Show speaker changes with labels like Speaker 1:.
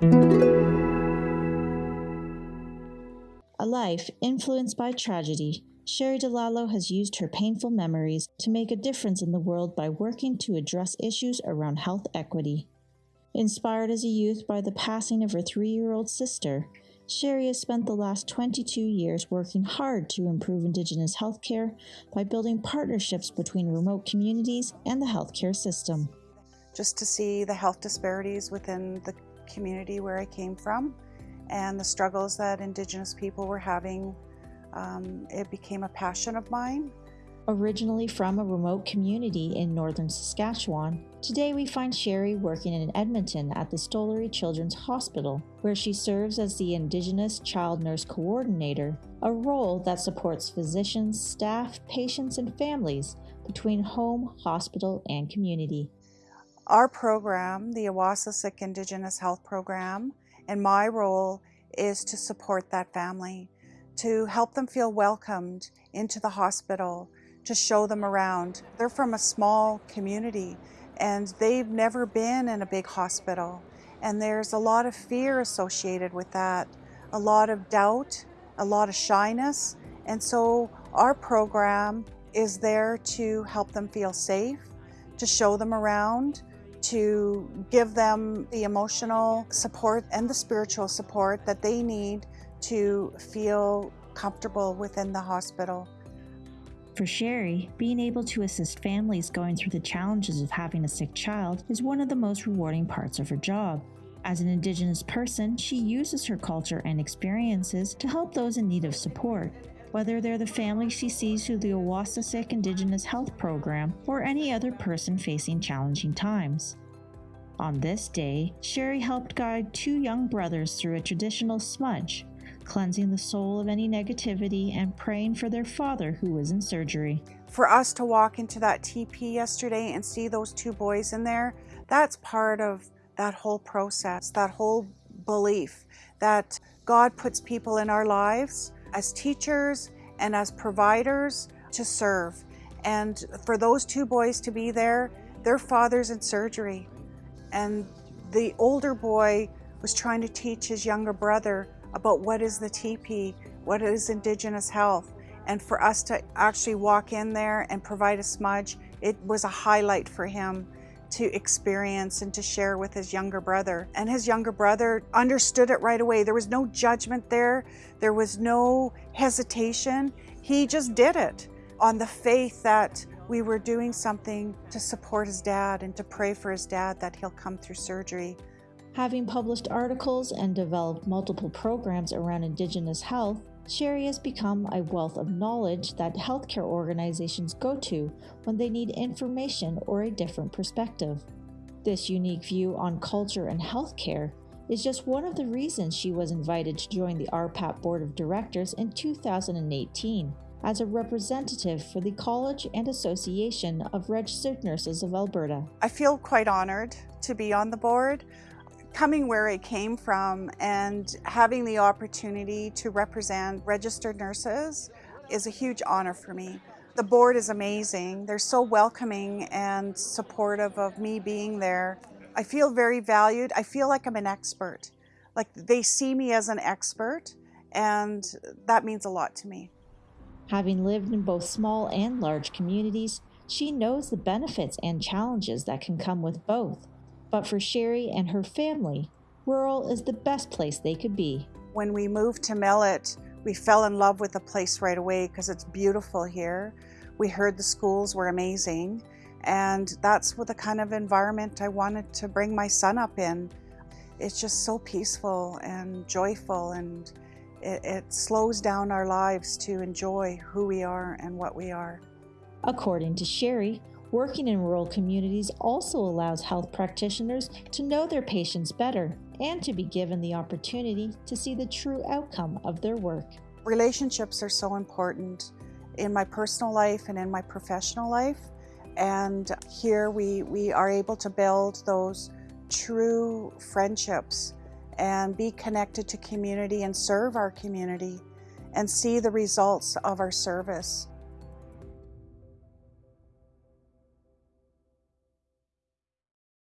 Speaker 1: A life influenced by tragedy, Sherry DeLallo has used her painful memories to make a difference in the world by working to address issues around health equity. Inspired as a youth by the passing of her three year old sister, Sherry has spent the last 22 years working hard to improve Indigenous healthcare by building partnerships between remote communities and the healthcare system.
Speaker 2: Just to see the health disparities within the community where I came from and the struggles that Indigenous people were having, um, it became a passion of mine.
Speaker 1: Originally from a remote community in northern Saskatchewan, today we find Sherry working in Edmonton at the Stollery Children's Hospital, where she serves as the Indigenous Child Nurse Coordinator, a role that supports physicians, staff, patients, and families between home, hospital, and community.
Speaker 2: Our program, the Awasisik Indigenous Health Program, and my role is to support that family, to help them feel welcomed into the hospital, to show them around. They're from a small community and they've never been in a big hospital. And there's a lot of fear associated with that, a lot of doubt, a lot of shyness. And so our program is there to help them feel safe, to show them around, to give them the emotional support and the spiritual support that they need to feel comfortable within the hospital.
Speaker 1: For Sherry, being able to assist families going through the challenges of having a sick child is one of the most rewarding parts of her job. As an Indigenous person, she uses her culture and experiences to help those in need of support, whether they're the family she sees through the Awasisik Indigenous Health Program or any other person facing challenging times. On this day, Sherry helped guide two young brothers through a traditional smudge, cleansing the soul of any negativity and praying for their father who was in surgery.
Speaker 2: For us to walk into that teepee yesterday and see those two boys in there, that's part of that whole process, that whole belief that God puts people in our lives as teachers and as providers to serve. And for those two boys to be there, their father's in surgery. And the older boy was trying to teach his younger brother about what is the teepee, what is Indigenous health. And for us to actually walk in there and provide a smudge, it was a highlight for him to experience and to share with his younger brother. And his younger brother understood it right away. There was no judgment there. There was no hesitation. He just did it on the faith that we were doing something to support his dad and to pray for his dad that he'll come through surgery.
Speaker 1: Having published articles and developed multiple programs around Indigenous health, Sherry has become a wealth of knowledge that healthcare organizations go to when they need information or a different perspective. This unique view on culture and healthcare is just one of the reasons she was invited to join the RPAP Board of Directors in 2018 as a representative for the College and Association of Registered Nurses of Alberta.
Speaker 2: I feel quite honored to be on the board coming where I came from and having the opportunity to represent registered nurses is a huge honor for me. The board is amazing. They're so welcoming and supportive of me being there. I feel very valued. I feel like I'm an expert. Like they see me as an expert and that means a lot to me.
Speaker 1: Having lived in both small and large communities, she knows the benefits and challenges that can come with both. But for Sherry and her family, rural is the best place they could be.
Speaker 2: When we moved to Millet, we fell in love with the place right away because it's beautiful here. We heard the schools were amazing, and that's what the kind of environment I wanted to bring my son up in. It's just so peaceful and joyful, and it, it slows down our lives to enjoy who we are and what we are.
Speaker 1: According to Sherry, Working in rural communities also allows health practitioners to know their patients better and to be given the opportunity to see the true outcome of their work.
Speaker 2: Relationships are so important in my personal life and in my professional life. And here we, we are able to build those true friendships and be connected to community and serve our community and see the results of our service.